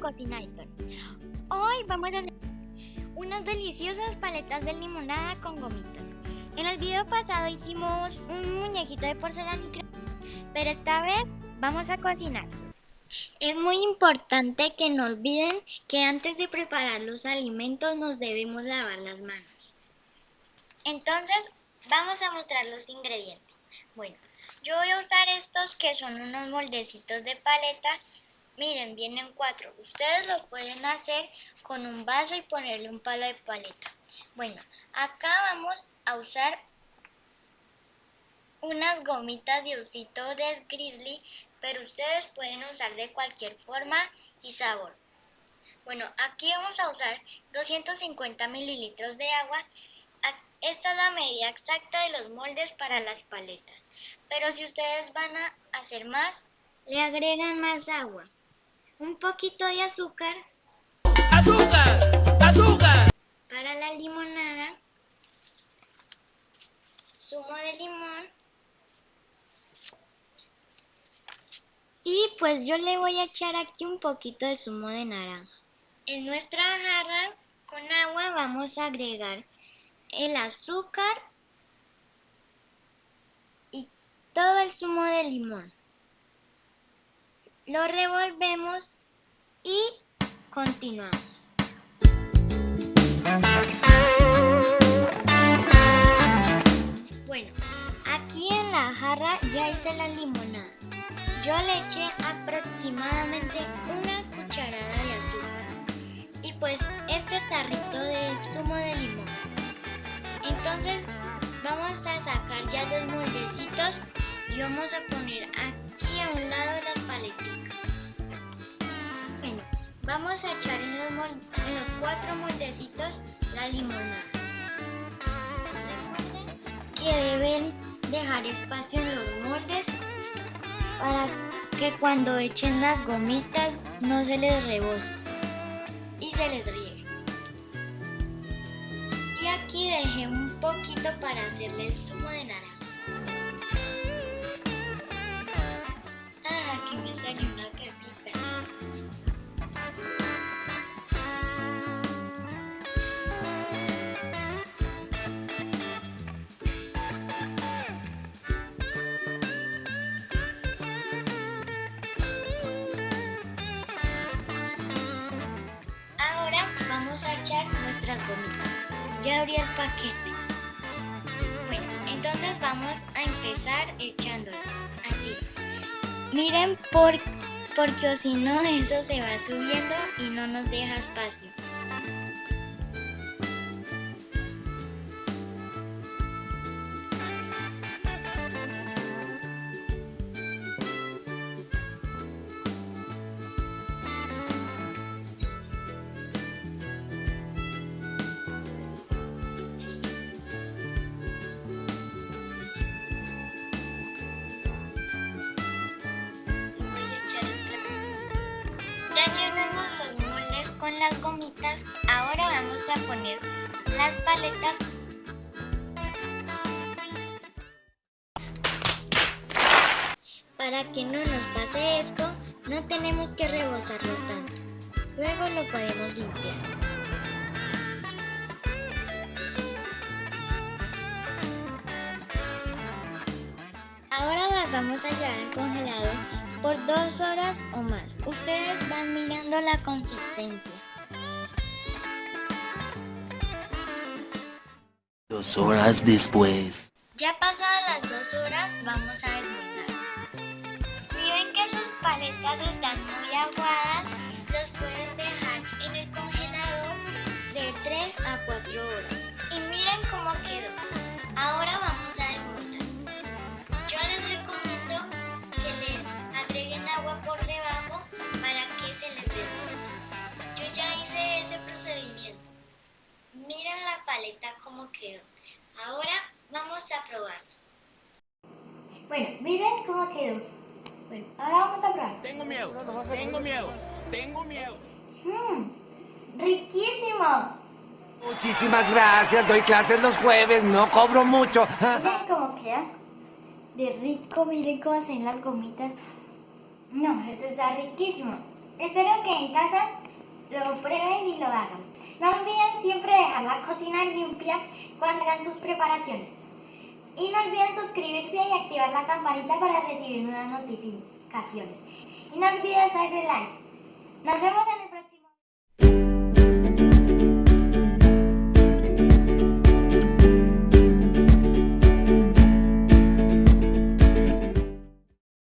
cocina Hoy vamos a hacer unas deliciosas paletas de limonada con gomitas. En el video pasado hicimos un muñequito de porcelana y pero esta vez vamos a cocinar. Es muy importante que no olviden que antes de preparar los alimentos nos debemos lavar las manos. Entonces, vamos a mostrar los ingredientes. Bueno, yo voy a usar estos que son unos moldecitos de paleta Miren, vienen cuatro. Ustedes lo pueden hacer con un vaso y ponerle un palo de paleta. Bueno, acá vamos a usar unas gomitas de osito de grizzly, pero ustedes pueden usar de cualquier forma y sabor. Bueno, aquí vamos a usar 250 mililitros de agua. Esta es la medida exacta de los moldes para las paletas. Pero si ustedes van a hacer más, le agregan más agua un poquito de azúcar. ¡Azúcar! ¡Azúcar! Para la limonada, zumo de limón. Y pues yo le voy a echar aquí un poquito de zumo de naranja. En nuestra jarra con agua vamos a agregar el azúcar y todo el zumo de limón. Lo revolvemos y continuamos. Bueno, aquí en la jarra ya hice la limonada. Yo le eché aproximadamente los y vamos a poner aquí a un lado las paleticas. Bueno, vamos a echar en los, cuatro moldecitos la limonada. Recuerden que deben dejar espacio en los moldes para que cuando echen las gomitas no se les rebose y se les riegue. Y aquí dejé un poquito para hacerle el zumo de naranja. Vamos a echar nuestras gomitas. Ya abrí el paquete. Bueno, entonces vamos a empezar echándolas. Así. Miren por, porque si no eso se va subiendo y no nos deja espacio. Las gomitas, ahora vamos a poner las paletas Para que no nos pase esto, no tenemos que rebosarlo tanto. Luego lo podemos limpiar. Ahora las vamos a llevar al congelador por dos horas o más. Ustedes van mirando la consistencia. Dos horas después. Ya pasadas las dos horas, vamos a desmontar. Si ven que sus paletas están muy aguadas, los pueden dejar en el congelador de 3 a 4 horas. Como quedó. Ahora vamos a probarla. Bueno, miren cómo quedó. Bueno, ahora vamos a probar. Tengo miedo, tengo miedo, tengo miedo. Mmm, riquísimo. Muchísimas gracias, doy clases los jueves, no cobro mucho. Miren cómo queda. De rico, miren cómo hacen las gomitas. No, esto está riquísimo. Espero que en casa lo prueben y lo hagan. No olviden siempre dejar la cocina limpia cuando hagan sus preparaciones. Y no olviden suscribirse y activar la campanita para recibir nuevas notificaciones. Y no olviden darle like. Nos vemos en el